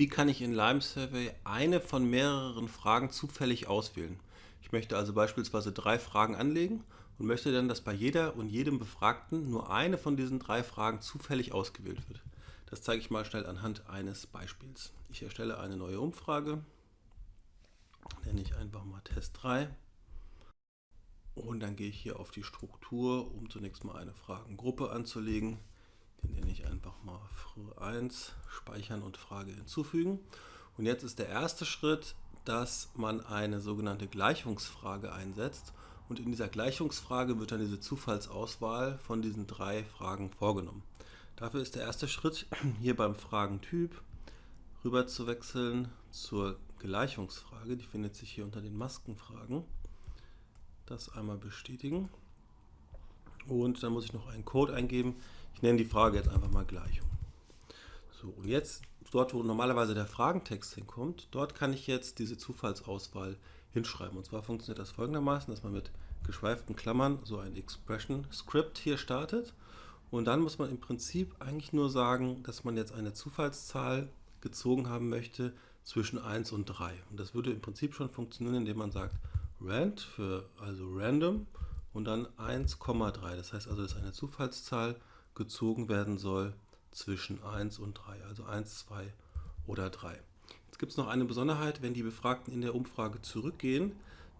Wie kann ich in Lime Survey eine von mehreren Fragen zufällig auswählen? Ich möchte also beispielsweise drei Fragen anlegen und möchte dann, dass bei jeder und jedem Befragten nur eine von diesen drei Fragen zufällig ausgewählt wird. Das zeige ich mal schnell anhand eines Beispiels. Ich erstelle eine neue Umfrage, nenne ich einfach mal Test 3 und dann gehe ich hier auf die Struktur, um zunächst mal eine Fragengruppe anzulegen. Den nenne ich einfach mal Frage 1, speichern und Frage hinzufügen. Und jetzt ist der erste Schritt, dass man eine sogenannte Gleichungsfrage einsetzt. Und in dieser Gleichungsfrage wird dann diese Zufallsauswahl von diesen drei Fragen vorgenommen. Dafür ist der erste Schritt, hier beim Fragentyp rüber zu wechseln zur Gleichungsfrage. Die findet sich hier unter den Maskenfragen. Das einmal bestätigen. Und dann muss ich noch einen Code eingeben. Ich nenne die Frage jetzt einfach mal Gleichung. So, und jetzt, dort wo normalerweise der Fragentext hinkommt, dort kann ich jetzt diese Zufallsauswahl hinschreiben. Und zwar funktioniert das folgendermaßen, dass man mit geschweiften Klammern so ein Expression Script hier startet. Und dann muss man im Prinzip eigentlich nur sagen, dass man jetzt eine Zufallszahl gezogen haben möchte zwischen 1 und 3. Und das würde im Prinzip schon funktionieren, indem man sagt rand für also random und dann 1,3. Das heißt also, dass eine Zufallszahl gezogen werden soll zwischen 1 und 3, also 1, 2 oder 3. Jetzt gibt es noch eine Besonderheit, wenn die Befragten in der Umfrage zurückgehen,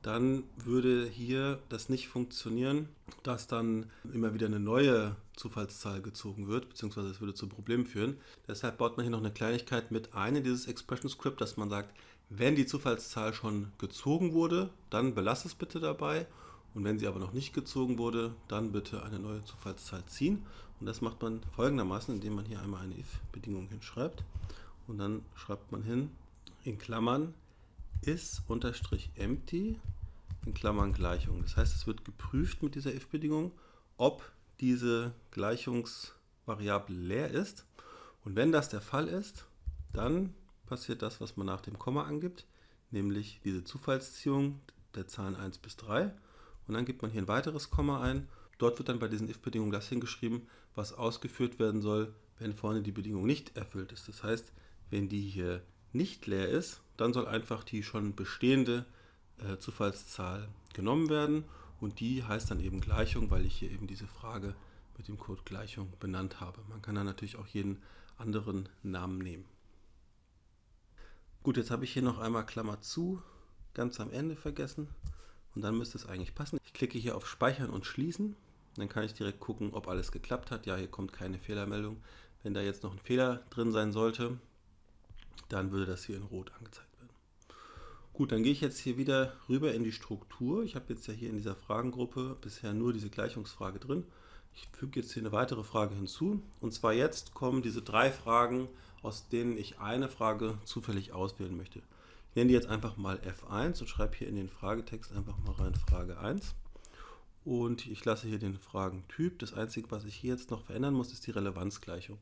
dann würde hier das nicht funktionieren, dass dann immer wieder eine neue Zufallszahl gezogen wird, beziehungsweise es würde zu Problemen führen. Deshalb baut man hier noch eine Kleinigkeit mit ein in dieses Expression Script, dass man sagt, wenn die Zufallszahl schon gezogen wurde, dann belasse es bitte dabei und wenn sie aber noch nicht gezogen wurde, dann bitte eine neue Zufallszahl ziehen. Und das macht man folgendermaßen, indem man hier einmal eine if-Bedingung hinschreibt. Und dann schreibt man hin, in Klammern is-empty, in Klammern Gleichung. Das heißt, es wird geprüft mit dieser if-Bedingung, ob diese Gleichungsvariable leer ist. Und wenn das der Fall ist, dann passiert das, was man nach dem Komma angibt, nämlich diese Zufallsziehung der Zahlen 1 bis 3 und dann gibt man hier ein weiteres Komma ein. Dort wird dann bei diesen if-Bedingungen das hingeschrieben, was ausgeführt werden soll, wenn vorne die Bedingung nicht erfüllt ist. Das heißt, wenn die hier nicht leer ist, dann soll einfach die schon bestehende äh, Zufallszahl genommen werden und die heißt dann eben Gleichung, weil ich hier eben diese Frage mit dem Code Gleichung benannt habe. Man kann dann natürlich auch jeden anderen Namen nehmen. Gut, jetzt habe ich hier noch einmal Klammer zu, ganz am Ende vergessen. Und dann müsste es eigentlich passen. Ich klicke hier auf Speichern und Schließen. Dann kann ich direkt gucken, ob alles geklappt hat. Ja, hier kommt keine Fehlermeldung. Wenn da jetzt noch ein Fehler drin sein sollte, dann würde das hier in Rot angezeigt werden. Gut, dann gehe ich jetzt hier wieder rüber in die Struktur. Ich habe jetzt ja hier in dieser Fragengruppe bisher nur diese Gleichungsfrage drin. Ich füge jetzt hier eine weitere Frage hinzu. Und zwar jetzt kommen diese drei Fragen, aus denen ich eine Frage zufällig auswählen möchte. Ich nenne die jetzt einfach mal F1 und schreibe hier in den Fragetext einfach mal rein Frage 1. Und ich lasse hier den Fragentyp. Das Einzige, was ich hier jetzt noch verändern muss, ist die Relevanzgleichung.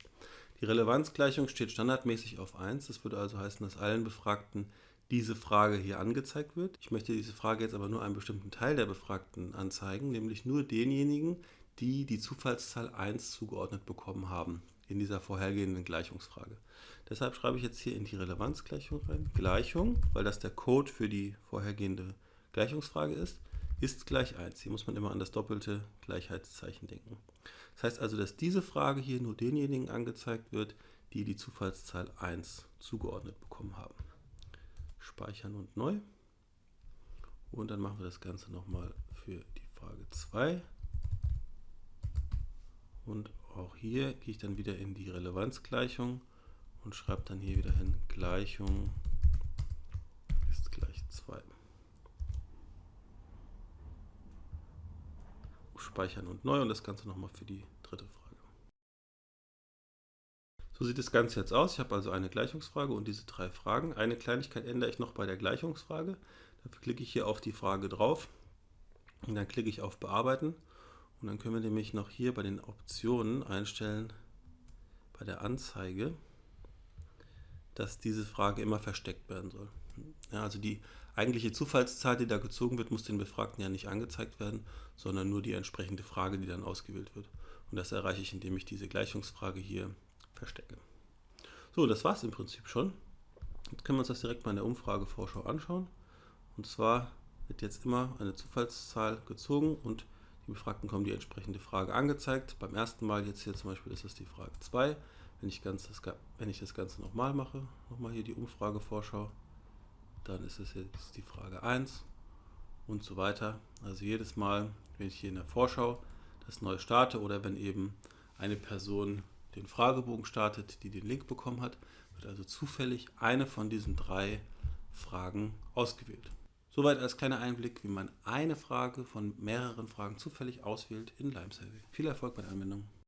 Die Relevanzgleichung steht standardmäßig auf 1. Das würde also heißen, dass allen Befragten diese Frage hier angezeigt wird. Ich möchte diese Frage jetzt aber nur einem bestimmten Teil der Befragten anzeigen, nämlich nur denjenigen, die die Zufallszahl 1 zugeordnet bekommen haben in dieser vorhergehenden Gleichungsfrage. Deshalb schreibe ich jetzt hier in die Relevanzgleichung rein, Gleichung, weil das der Code für die vorhergehende Gleichungsfrage ist, ist gleich 1. Hier muss man immer an das doppelte Gleichheitszeichen denken. Das heißt also, dass diese Frage hier nur denjenigen angezeigt wird, die die Zufallszahl 1 zugeordnet bekommen haben. Speichern und neu. Und dann machen wir das Ganze nochmal für die Frage 2. Und auch hier gehe ich dann wieder in die Relevanzgleichung und schreibe dann hier wieder hin Gleichung ist gleich 2. Speichern und neu und das Ganze nochmal für die dritte Frage. So sieht das Ganze jetzt aus. Ich habe also eine Gleichungsfrage und diese drei Fragen. Eine Kleinigkeit ändere ich noch bei der Gleichungsfrage. Dafür klicke ich hier auf die Frage drauf und dann klicke ich auf Bearbeiten und dann können wir nämlich noch hier bei den Optionen einstellen, bei der Anzeige, dass diese Frage immer versteckt werden soll. Ja, also die eigentliche Zufallszahl, die da gezogen wird, muss den Befragten ja nicht angezeigt werden, sondern nur die entsprechende Frage, die dann ausgewählt wird. Und das erreiche ich, indem ich diese Gleichungsfrage hier verstecke. So, das war es im Prinzip schon. Jetzt können wir uns das direkt mal in der Umfragevorschau anschauen. Und zwar wird jetzt immer eine Zufallszahl gezogen und die Befragten kommen die entsprechende Frage angezeigt. Beim ersten Mal jetzt hier zum Beispiel ist es die Frage 2. Wenn ich, ganz das, wenn ich das Ganze nochmal mache, nochmal hier die Umfragevorschau, dann ist es jetzt die Frage 1 und so weiter. Also jedes Mal, wenn ich hier in der Vorschau das neu starte oder wenn eben eine Person den Fragebogen startet, die den Link bekommen hat, wird also zufällig eine von diesen drei Fragen ausgewählt. Soweit als kleiner Einblick, wie man eine Frage von mehreren Fragen zufällig auswählt in Lime Viel Erfolg bei der Anwendung.